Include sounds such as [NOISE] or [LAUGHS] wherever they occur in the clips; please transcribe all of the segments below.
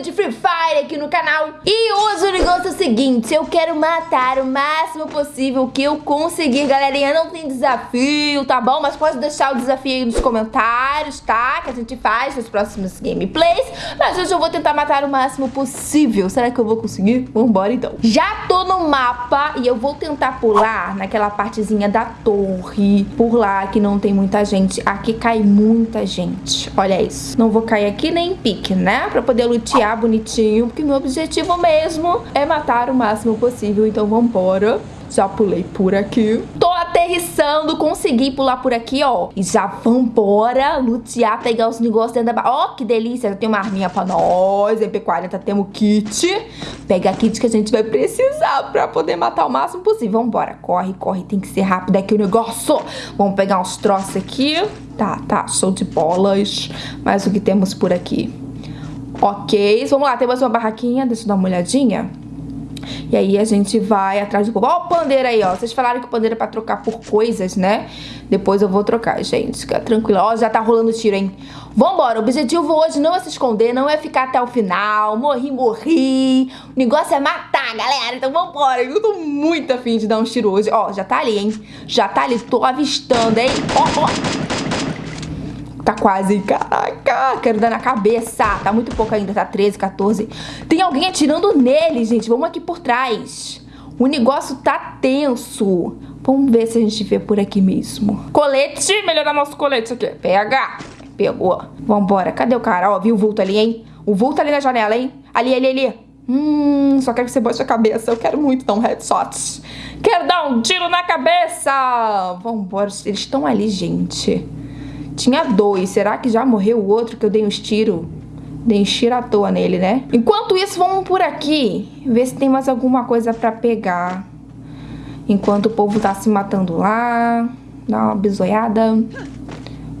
de Free Fire aqui no canal. E hoje o negócio é o seguinte, eu quero matar o máximo possível que eu conseguir Galerinha, não tem desafio, tá bom? Mas pode deixar o desafio aí nos comentários, tá? Que a gente faz nos próximos gameplays. Mas hoje eu vou tentar matar o máximo possível. Será que eu vou conseguir? Vambora então. Já tô no mapa e eu vou tentar pular naquela partezinha da torre Por lá que não tem muita gente. Aqui cai muita gente, olha isso. Não vou cair aqui nem em pique, né? Pra poder lutear bonitinho, porque meu objetivo mesmo é matar o máximo possível, então vambora. Já pulei por aqui. Tô aterrissando, consegui pular por aqui, ó. E já vambora lutear, pegar os negócios dentro da... Ó, que delícia, já tem uma arminha pra nós. MP40 temos kit. Pega kit que a gente vai precisar pra poder matar o máximo possível. Vambora, corre, corre, tem que ser rápido aqui o negócio. Vamos pegar uns troços aqui. Tá, tá, show de bolas. Mas o que temos por aqui? Ok, vamos lá, temos uma barraquinha, deixa eu dar uma olhadinha. E aí a gente vai atrás do povo. Ó o pandeiro aí, ó. Vocês falaram que o pandeiro é pra trocar por coisas, né? Depois eu vou trocar, gente. Fica tranquilo. Ó, já tá rolando tiro, hein? Vambora. O objetivo hoje não é se esconder, não é ficar até o final. Morri, morri. O negócio é matar, galera. Então vambora. Eu tô muito afim de dar um tiro hoje. Ó, já tá ali, hein? Já tá ali. Tô avistando, hein? Ó, ó. Tá quase, caraca, quero dar na cabeça. Tá muito pouco ainda, tá 13, 14. Tem alguém atirando nele, gente. Vamos aqui por trás. O negócio tá tenso. Vamos ver se a gente vê por aqui mesmo. Colete, melhorar nosso colete aqui. Pega. Pegou. Vambora. Cadê o cara? Ó, viu o vulto ali, hein? O vulto ali na janela, hein? Ali, ali, ali. Hum, só quero que você bote a cabeça. Eu quero muito dar um headshot. Quero dar um tiro na cabeça. Vambora. Eles estão ali, gente. Tinha dois. Será que já morreu o outro que eu dei uns tiros? Dei uns tiros à toa nele, né? Enquanto isso, vamos por aqui. Ver se tem mais alguma coisa pra pegar. Enquanto o povo tá se matando lá. Dá uma bisoiada.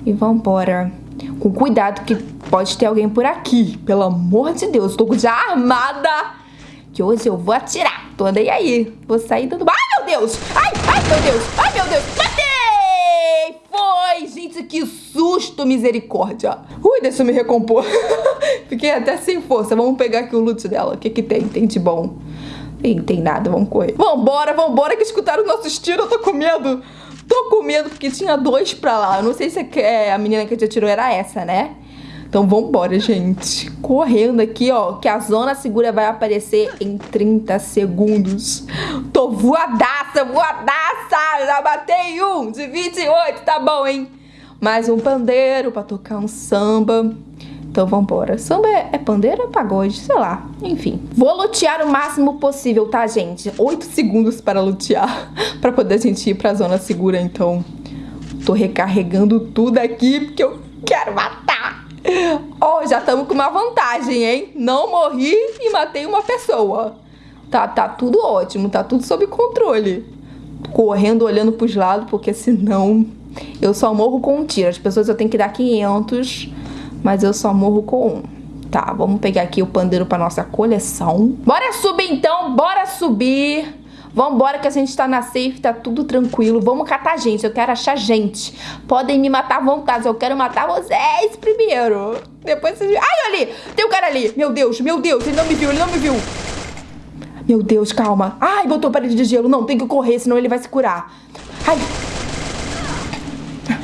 E vambora. Com cuidado que pode ter alguém por aqui. Pelo amor de Deus, tô já armada. Que hoje eu vou atirar. Tô andei aí. Vou sair dando... Ai, meu Deus! Ai, ai, meu Deus! Ai, meu Deus! Matei! Foi, gente, que susto, misericórdia. Ui, deixa eu me recompor. [LAUGHS] Fiquei até sem força. Vamos pegar aqui o loot dela. O que que tem? Tem de bom? Tem, tem nada, vamos correr. Vambora, vambora, que escutaram nossos tiros. Eu tô com medo. Tô com medo porque tinha dois pra lá. Eu não sei se é a menina que te atirou era essa, né? Então vambora, gente. Correndo aqui, ó, que a zona segura vai aparecer em 30 segundos. Tô voadaça, voadaça! Já batei um de 28, tá bom, hein? Mais um pandeiro pra tocar um samba. Então vambora. Samba é, é pandeiro é pagode? Sei lá. Enfim. Vou lutear o máximo possível, tá, gente? 8 segundos para lutear. [LAUGHS] pra poder a gente ir pra zona segura, então. Tô recarregando tudo aqui porque eu quero matar. Oh, já estamos com uma vantagem, hein? Não morri e matei uma pessoa. Tá, tá tudo ótimo, tá tudo sob controle. Correndo, olhando pros lados, porque senão eu só morro com um tiro. As pessoas eu tenho que dar 500, mas eu só morro com um. Tá, vamos pegar aqui o pandeiro pra nossa coleção. Bora subir então, bora subir. Vambora que a gente tá na safe, tá tudo tranquilo. Vamos catar gente, eu quero achar gente. Podem me matar à vontade, eu quero matar vocês primeiro. Depois vocês... Ai, ali! Tem um cara ali! Meu Deus, meu Deus, ele não me viu, ele não me viu. Meu Deus, calma. Ai, botou parede de gelo. Não, tem que correr, senão ele vai se curar. Ai.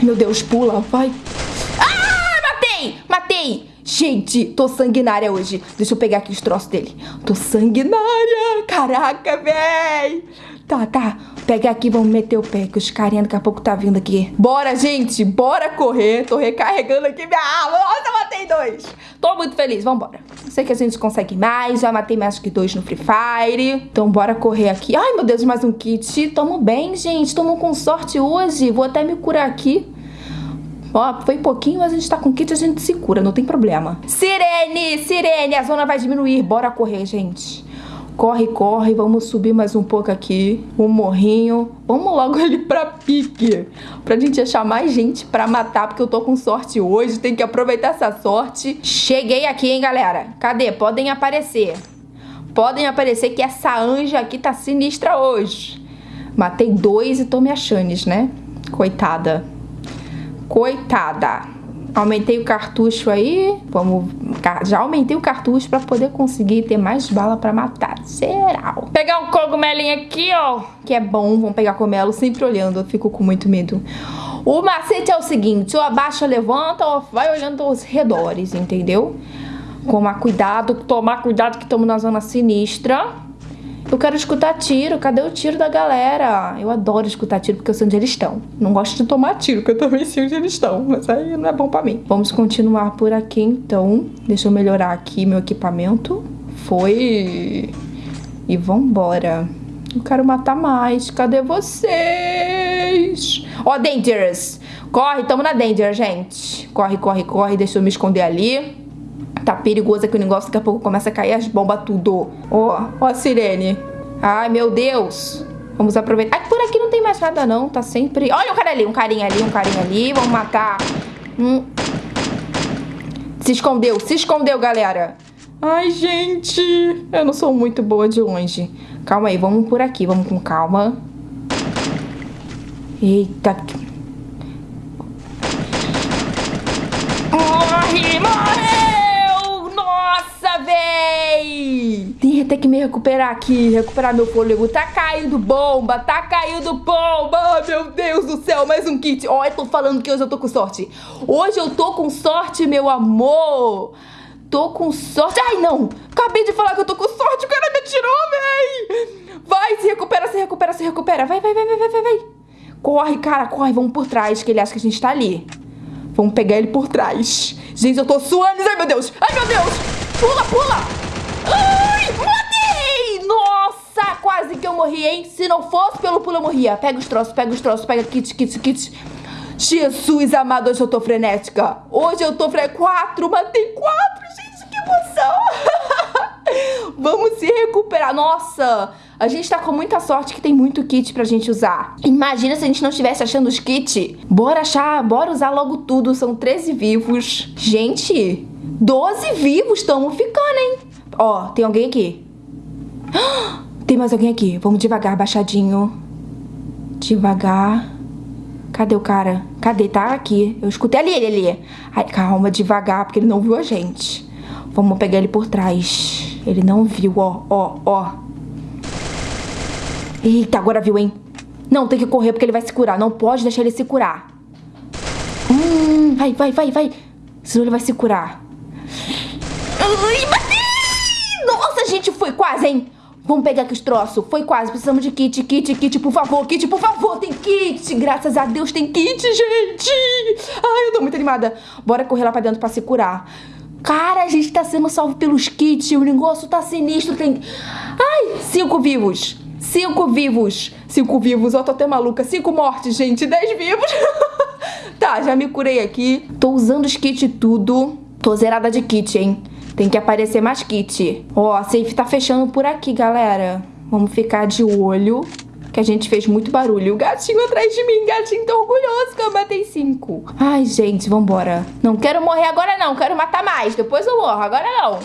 Meu Deus, pula, vai. Ah, matei! Matei! Gente, tô sanguinária hoje. Deixa eu pegar aqui os troços dele. Tô sanguinária. Caraca, véi. Tá, tá. Pega aqui, vamos meter o pé, que os carinha daqui a pouco tá vindo aqui. Bora, gente. Bora correr. Tô recarregando aqui minha alma. Nossa, matei dois. Tô muito feliz. Vambora. Sei que a gente consegue mais. Já matei mais que dois no Free Fire. Então, bora correr aqui. Ai, meu Deus, mais um kit. Tamo bem, gente. Tamo com sorte hoje. Vou até me curar aqui. Ó, foi pouquinho, mas a gente tá com kit, a gente se cura, não tem problema. Sirene, sirene, a zona vai diminuir. Bora correr, gente. Corre, corre, vamos subir mais um pouco aqui. Um morrinho. Vamos logo [LAUGHS] ali pra pique. Pra gente achar mais gente pra matar, porque eu tô com sorte hoje. Tem que aproveitar essa sorte. Cheguei aqui, hein, galera. Cadê? Podem aparecer. Podem aparecer que essa anja aqui tá sinistra hoje. Matei dois e tô me achando, né? Coitada. Coitada. Aumentei o cartucho aí. Vamos. Já aumentei o cartucho pra poder conseguir ter mais bala pra matar. Geral. Pegar um cogumelinho aqui, ó. Que é bom. Vamos pegar cogumelo sempre olhando. Eu fico com muito medo. O macete é o seguinte: ou abaixa, levanta, ou vai olhando aos redores, entendeu? Tomar cuidado, tomar cuidado que estamos na zona sinistra. Eu quero escutar tiro. Cadê o tiro da galera? Eu adoro escutar tiro porque eu sei onde eles estão. Não gosto de tomar tiro, porque eu também sei onde eles estão. Mas aí não é bom pra mim. Vamos continuar por aqui, então. Deixa eu melhorar aqui meu equipamento. Foi. E vambora. Eu quero matar mais. Cadê vocês? Ó, oh, Dangerous. Corre, tamo na Danger, gente. Corre, corre, corre. Deixa eu me esconder ali. Tá perigoso aqui o negócio, daqui a pouco começa a cair as bombas tudo. Ó, ó a sirene. Ai, meu Deus. Vamos aproveitar. Ah, por aqui não tem mais nada não, tá sempre... Olha o cara ali, um carinha ali, um carinha ali. Vamos matar. Hum. Se escondeu, se escondeu, galera. Ai, gente. Eu não sou muito boa de longe. Calma aí, vamos por aqui, vamos com calma. Eita. Morre, véi! Tem que me recuperar aqui, recuperar meu fôlego. Tá caindo bomba, tá caindo bomba! meu Deus do céu, mais um kit. Ó, eu tô falando que hoje eu tô com sorte. Hoje eu tô com sorte, meu amor. Tô com sorte. Ai, não! Acabei de falar que eu tô com sorte, o cara me tirou, véi! Vai, se recupera, se recupera, se recupera. Vai, vai, vai, vai, vai, vai. Corre, cara, corre, vamos por trás, que ele acha que a gente tá ali. Vamos pegar ele por trás. Gente, eu tô suando. Ai, meu Deus! Ai, meu Deus! Pula, pula! Ai, matei! Nossa, hein? Se não fosse pelo pulo, eu morria. Pega os troços, pega os troços, pega kit, kit, kit. Jesus amado, hoje eu tô frenética. Hoje eu tô frenética. Quatro, matei quatro, gente, que emoção! [LAUGHS] Vamos se recuperar. Nossa, a gente tá com muita sorte que tem muito kit pra gente usar. Imagina se a gente não estivesse achando os kits. Bora achar, bora usar logo tudo. São 13 vivos. Gente, 12 vivos, estamos ficando, hein? Ó, tem alguém aqui. [GASPS] Tem mais alguém aqui. Vamos devagar, baixadinho. Devagar. Cadê o cara? Cadê? Tá aqui. Eu escutei ali, ele ali. Ai, calma, devagar, porque ele não viu a gente. Vamos pegar ele por trás. Ele não viu, ó, ó, ó. Eita, agora viu, hein? Não, tem que correr porque ele vai se curar. Não pode deixar ele se curar. Hum, vai, vai, vai, vai. Senão ele vai se curar. Ai, bati! Nossa, gente, foi quase, hein? Vamos pegar aqui os troços. Foi quase. Precisamos de kit, kit, kit, por favor. Kit, por favor. Tem kit. Graças a Deus tem kit, gente. Ai, eu tô muito animada. Bora correr lá pra dentro pra se curar. Cara, a gente tá sendo salvo pelos kits. O negócio tá sinistro. Tem... Ai, cinco vivos. Cinco vivos. Cinco vivos. Ó, tô até maluca. Cinco mortes, gente. Dez vivos. [LAUGHS] tá, já me curei aqui. Tô usando os kits tudo. Tô zerada de kit, hein? Tem que aparecer mais kit. Ó, a safe tá fechando por aqui, galera. Vamos ficar de olho, que a gente fez muito barulho. O gatinho atrás de mim, gatinho tão orgulhoso que eu matei cinco. Ai, gente, vambora. Não quero morrer agora não, quero matar mais. Depois eu morro, agora não.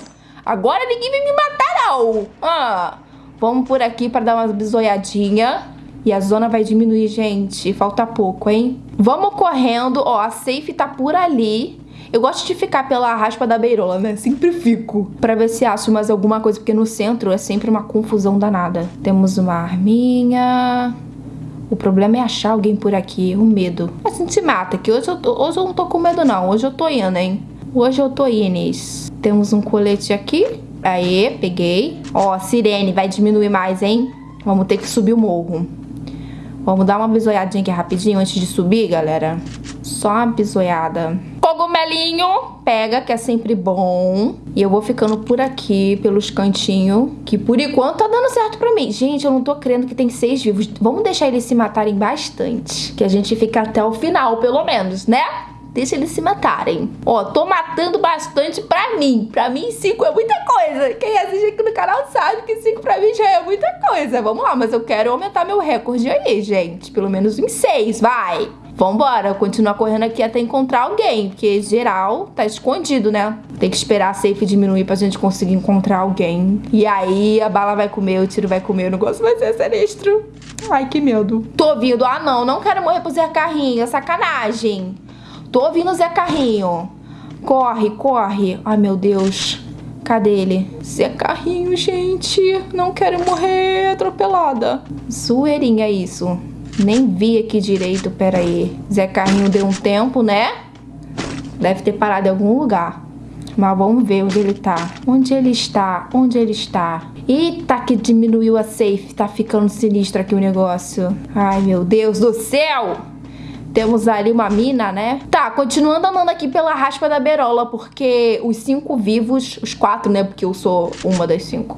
Agora ninguém vai me matar não. Ah, vamos por aqui pra dar uma bisoiadinha. E a zona vai diminuir, gente. Falta pouco, hein? Vamos correndo. Ó, a safe tá por ali. Eu gosto de ficar pela raspa da beirola, né? Sempre fico. Pra ver se acho mais alguma coisa, porque no centro é sempre uma confusão danada. Temos uma arminha... O problema é achar alguém por aqui, o medo. A gente se mata, que hoje eu, tô, hoje eu não tô com medo não, hoje eu tô indo, hein? Hoje eu tô Ines. Temos um colete aqui. Aê, peguei. Ó, sirene, vai diminuir mais, hein? Vamos ter que subir o morro. Vamos dar uma bisoiadinha aqui rapidinho antes de subir, galera. Só uma bisoiada cogumelinho, pega, que é sempre bom. E eu vou ficando por aqui, pelos cantinhos, que por enquanto tá dando certo pra mim. Gente, eu não tô crendo que tem seis vivos. Vamos deixar eles se matarem bastante, que a gente fica até o final, pelo menos, né? Deixa eles se matarem. Ó, tô matando bastante pra mim. Pra mim, cinco é muita coisa. Quem assiste aqui no canal sabe que cinco pra mim já é muita coisa. Vamos lá, mas eu quero aumentar meu recorde aí, gente. Pelo menos em seis, vai. Vambora, continuar correndo aqui até encontrar alguém, porque geral tá escondido, né? Tem que esperar a safe diminuir pra gente conseguir encontrar alguém. E aí a bala vai comer, o tiro vai comer, o negócio vai ser sinistro. Ai, que medo. Tô vindo. Ah, não, não quero morrer por ser carrinho, é sacanagem. Tô ouvindo o Zé Carrinho. Corre, corre. Ai, meu Deus. Cadê ele? Zé Carrinho, gente. Não quero morrer atropelada. Zoeirinha isso. Nem vi aqui direito, pera aí. Zé Carrinho deu um tempo, né? Deve ter parado em algum lugar. Mas vamos ver onde ele tá. Onde ele está? Onde ele está? Eita, que diminuiu a safe. Tá ficando sinistro aqui o negócio. Ai, meu Deus do céu! Temos ali uma mina, né? Tá, continuando andando aqui pela raspa da berola, porque os cinco vivos, os quatro, né? Porque eu sou uma das cinco,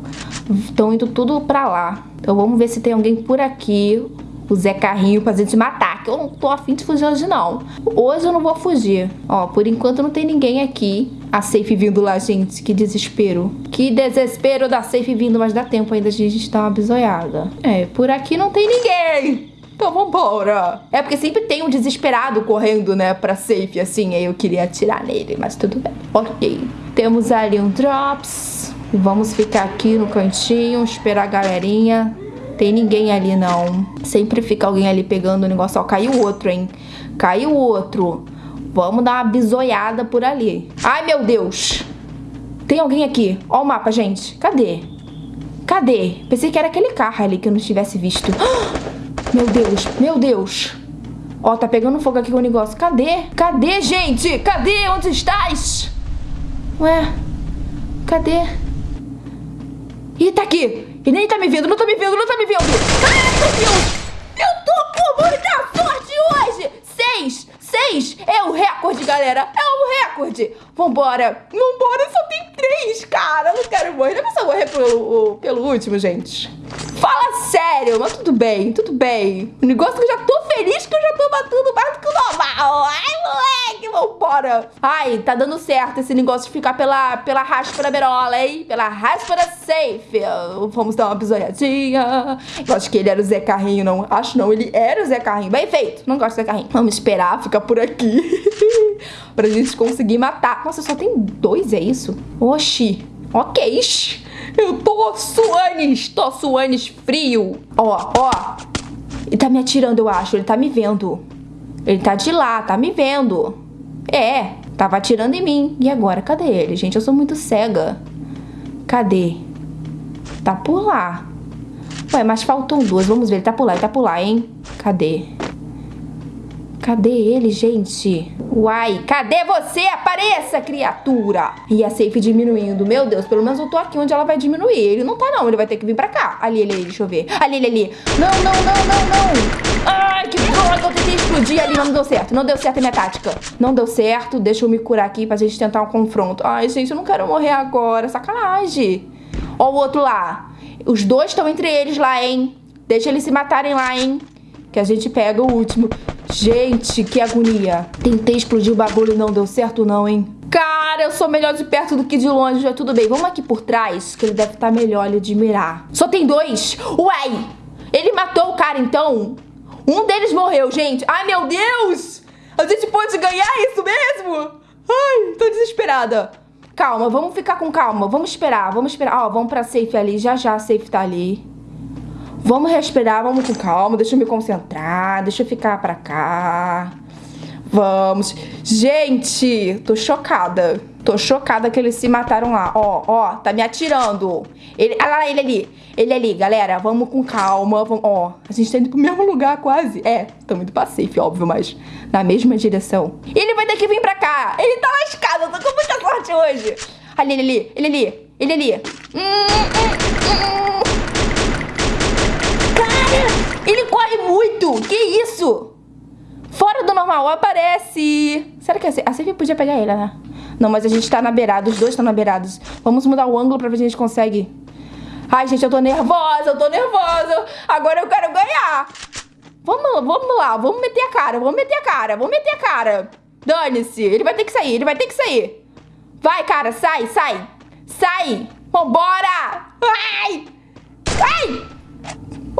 estão indo tudo pra lá. Então vamos ver se tem alguém por aqui o Zé Carrinho pra gente matar, que eu não tô afim de fugir hoje não. Hoje eu não vou fugir. Ó, por enquanto não tem ninguém aqui. A safe vindo lá, gente, que desespero. Que desespero da safe vindo, mas dá tempo ainda de a gente dar uma bisoiada. É, por aqui não tem ninguém. Então vambora. É porque sempre tem um desesperado correndo, né, pra safe, assim. Aí eu queria atirar nele, mas tudo bem. Ok. Temos ali um drops. Vamos ficar aqui no cantinho, esperar a galerinha tem ninguém ali, não. Sempre fica alguém ali pegando o negócio. Ó, caiu outro, hein? Caiu outro. Vamos dar uma bisoiada por ali. Ai, meu Deus. Tem alguém aqui. Ó o mapa, gente. Cadê? Cadê? Pensei que era aquele carro ali que eu não tivesse visto. [GASPS] Meu Deus, meu Deus. Ó, tá pegando fogo aqui com o negócio. Cadê? Cadê, gente? Cadê? Onde estás? Ué? Cadê? Ih, tá aqui. E nem tá me vendo, não tá me vendo, não tá me vendo. Ai, meu Deus! Eu tô com muita sorte hoje! Seis! Seis! É o recorde, galera! É o recorde! Vambora! Vambora, só tem três, cara! Eu não quero morrer. Não precisa morrer pelo, pelo último, gente. Fala sério, mas tudo bem, tudo bem. O negócio é que eu já tô feliz que eu já tô matando mais do que o normal. Ai, moleque, vambora. Ai, tá dando certo esse negócio de ficar pela, pela raspa da berola, hein? Pela raspa da safe. Vamos dar uma pisoiadinha. Eu acho que ele era o Zé Carrinho, não. Acho não, ele era o Zé Carrinho. Bem feito, não gosto do Zé Carrinho. Vamos esperar ficar por aqui. [LAUGHS] pra gente conseguir matar. Nossa, só tem dois, é isso? Oxi. Ok. Eu tô suanes, tô suanes frio. Ó, ó. Ele tá me atirando, eu acho. Ele tá me vendo. Ele tá de lá, tá me vendo. É, tava atirando em mim. E agora, cadê ele? Gente, eu sou muito cega. Cadê? Tá por lá. Ué, mas faltam duas. Vamos ver, ele tá por lá, ele tá por lá, hein? Cadê? Cadê ele, gente? Uai, cadê você? Apareça, criatura! E a safe diminuindo. Meu Deus, pelo menos eu tô aqui onde ela vai diminuir. Ele não tá, não. Ele vai ter que vir pra cá. Ali, ali, ali. Deixa eu ver. Ali, ali, ali. Não, não, não, não, não. Ai, que droga. Eu tentei explodir ali, mas não deu certo. Não deu certo a minha tática. Não deu certo. Deixa eu me curar aqui pra gente tentar um confronto. Ai, gente, eu não quero morrer agora. Sacanagem. Ó o outro lá. Os dois estão entre eles lá, hein? Deixa eles se matarem lá, hein? Que a gente pega o último. Gente, que agonia. Tentei explodir o bagulho e não deu certo não, hein? Cara, eu sou melhor de perto do que de longe, já tudo bem. Vamos aqui por trás, que ele deve estar melhor ali de mirar. Só tem dois? Uai! Ele matou o cara, então? Um deles morreu, gente. Ai, meu Deus! A gente pode ganhar isso mesmo? Ai, tô desesperada. Calma, vamos ficar com calma. Vamos esperar, vamos esperar. Ó, vamos pra safe ali. Já já a safe tá ali. Vamos respirar, vamos com calma, deixa eu me concentrar, deixa eu ficar pra cá. Vamos. Gente, tô chocada. Tô chocada que eles se mataram lá. Ó, ó, tá me atirando. Ele, olha lá, ele ali. Ele ali, galera. Vamos com calma. Vamos, ó, a gente tá indo pro mesmo lugar quase. É, estamos indo pra safe, óbvio, mas na mesma direção. Ele vai ter que vir pra cá. Ele tá lascado. Eu tô com muita sorte hoje. Ali, ele ali. Ele ali. Ele ali. Hum, hum, hum. Ele corre muito! Que isso? Fora do normal, aparece! Será que a Safe podia pegar ele, né? Não, mas a gente tá na beirada, os dois estão na beirados. Vamos mudar o ângulo pra ver se a gente consegue. Ai, gente, eu tô nervosa, eu tô nervosa. Agora eu quero ganhar. Vamos, vamos lá, vamos meter a cara, vamos meter a cara, vamos meter a cara. Dane-se, ele vai ter que sair, ele vai ter que sair. Vai, cara, sai, sai. Sai. Vambora. Ai! Ai!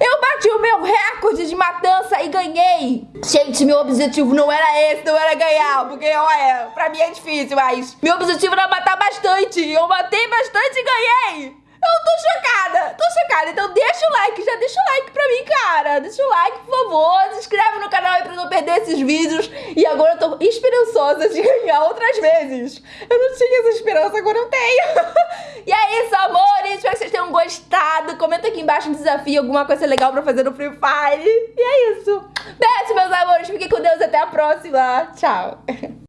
eu bati o meu recorde de matança e ganhei. Gente, meu objetivo não era esse, não era ganhar, porque olha, pra mim é difícil, mas meu objetivo era matar bastante. Eu matei bastante e ganhei. Eu tô chocada, tô chocada. Então deixa o like, já deixa o like pra mim, cara. Deixa o like, por favor. Se inscreve no canal aí pra não perder esses vídeos. E agora eu tô esperançosa de ganhar outras vezes. Eu não tinha essa esperança, agora eu tenho. [LAUGHS] e é isso, amores. Espero que vocês tenham gostado. Comenta aqui embaixo um desafio, alguma coisa legal pra fazer no Free Fire. E é isso. Beijo, meus amores. Fiquem com Deus. Até a próxima. Tchau. [LAUGHS]